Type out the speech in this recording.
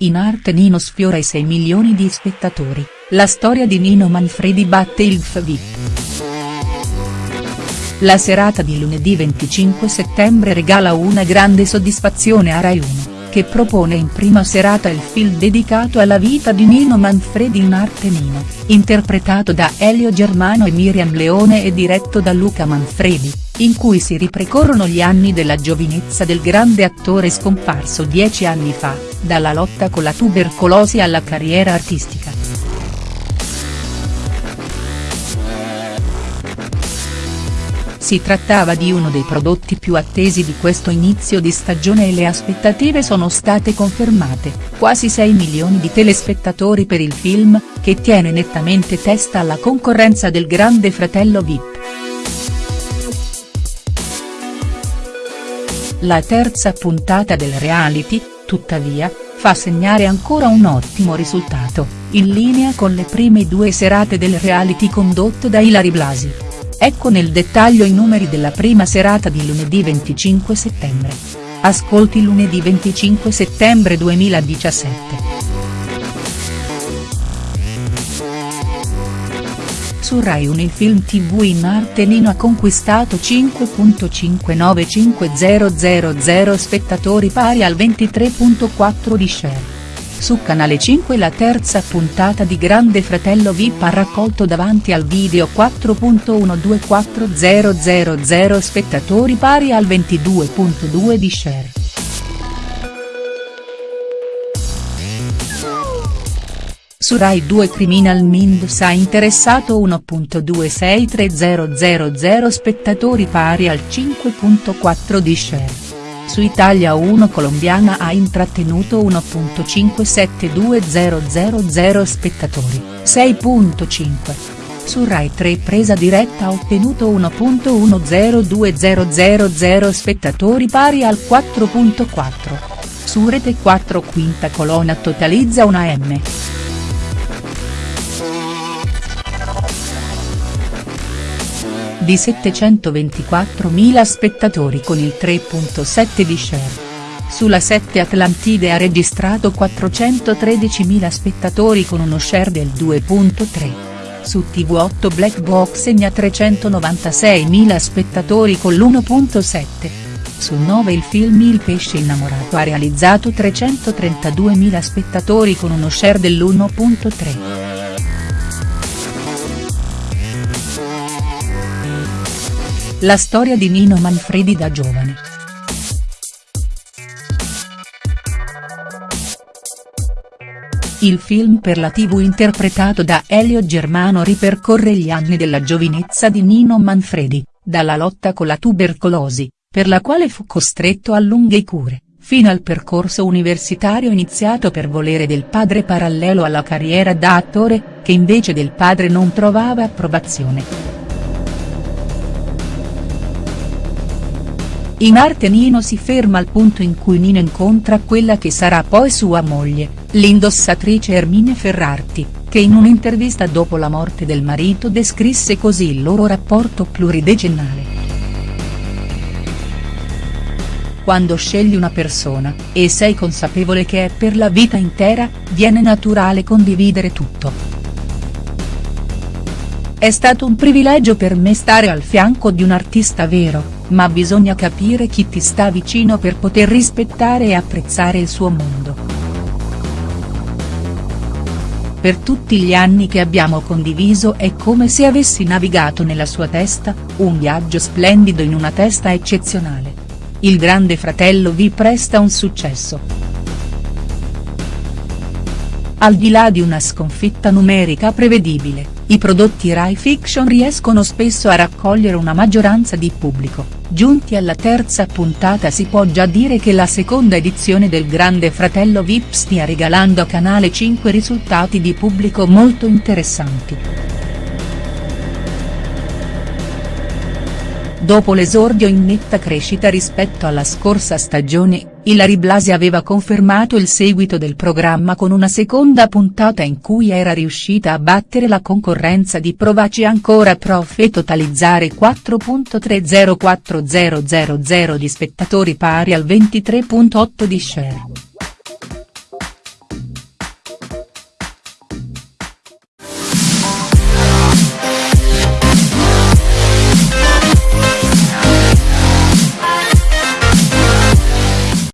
In arte Nino sfiora i 6 milioni di spettatori, la storia di Nino Manfredi batte il FVIP. La serata di lunedì 25 settembre regala una grande soddisfazione a Rai 1, che propone in prima serata il film dedicato alla vita di Nino Manfredi in arte Nino, interpretato da Elio Germano e Miriam Leone e diretto da Luca Manfredi, in cui si riprecorrono gli anni della giovinezza del grande attore scomparso dieci anni fa, dalla lotta con la tubercolosi alla carriera artistica. Si trattava di uno dei prodotti più attesi di questo inizio di stagione e le aspettative sono state confermate, quasi 6 milioni di telespettatori per il film, che tiene nettamente testa alla concorrenza del grande fratello Vip. La terza puntata del reality, tuttavia, fa segnare ancora un ottimo risultato, in linea con le prime due serate del reality condotto da Ilari Blasi. Ecco nel dettaglio i numeri della prima serata di lunedì 25 settembre. Ascolti lunedì 25 settembre 2017. Su Rai 1 il film tv in arte Nino ha conquistato 5.59500 spettatori pari al 23.4 di share. Su Canale 5 la terza puntata di Grande Fratello Vip ha raccolto davanti al video 4.124000 spettatori pari al 22.2 di share. Su Rai 2 Criminal Minds ha interessato 1.263000 spettatori pari al 5.4 di share. Su Italia 1 Colombiana ha intrattenuto 1.572000 spettatori, 6.5. Su Rai 3 Presa Diretta ha ottenuto 1.110200 spettatori pari al 4.4. Su Rete 4 Quinta Colonna totalizza una M. di 724.000 spettatori con il 3.7 di share. Sulla 7 Atlantide ha registrato 413.000 spettatori con uno share del 2.3. Su TV8 Black Box segna 396.000 spettatori con l'1.7. Su 9 il film Il pesce innamorato ha realizzato 332.000 spettatori con uno share dell'1.3. La storia di Nino Manfredi da giovane. Il film per la tv interpretato da Elio Germano ripercorre gli anni della giovinezza di Nino Manfredi, dalla lotta con la tubercolosi, per la quale fu costretto a lunghe cure, fino al percorso universitario iniziato per volere del padre parallelo alla carriera da attore, che invece del padre non trovava approvazione. In arte Nino si ferma al punto in cui Nino incontra quella che sarà poi sua moglie, l'indossatrice Ermine Ferrarti, che in un'intervista dopo la morte del marito descrisse così il loro rapporto pluridecennale. Quando scegli una persona, e sei consapevole che è per la vita intera, viene naturale condividere tutto. È stato un privilegio per me stare al fianco di un artista vero, ma bisogna capire chi ti sta vicino per poter rispettare e apprezzare il suo mondo. Per tutti gli anni che abbiamo condiviso è come se avessi navigato nella sua testa, un viaggio splendido in una testa eccezionale. Il grande fratello vi presta un successo. Al di là di una sconfitta numerica prevedibile, i prodotti Rai Fiction riescono spesso a raccogliere una maggioranza di pubblico Giunti alla terza puntata si può già dire che la seconda edizione del Grande Fratello Vip stia regalando a Canale 5 risultati di pubblico molto interessanti. Dopo l'esordio in netta crescita rispetto alla scorsa stagione, Ilari Blasi aveva confermato il seguito del programma con una seconda puntata in cui era riuscita a battere la concorrenza di Provaci ancora prof e totalizzare 4.304000 di spettatori pari al 23.8 di share.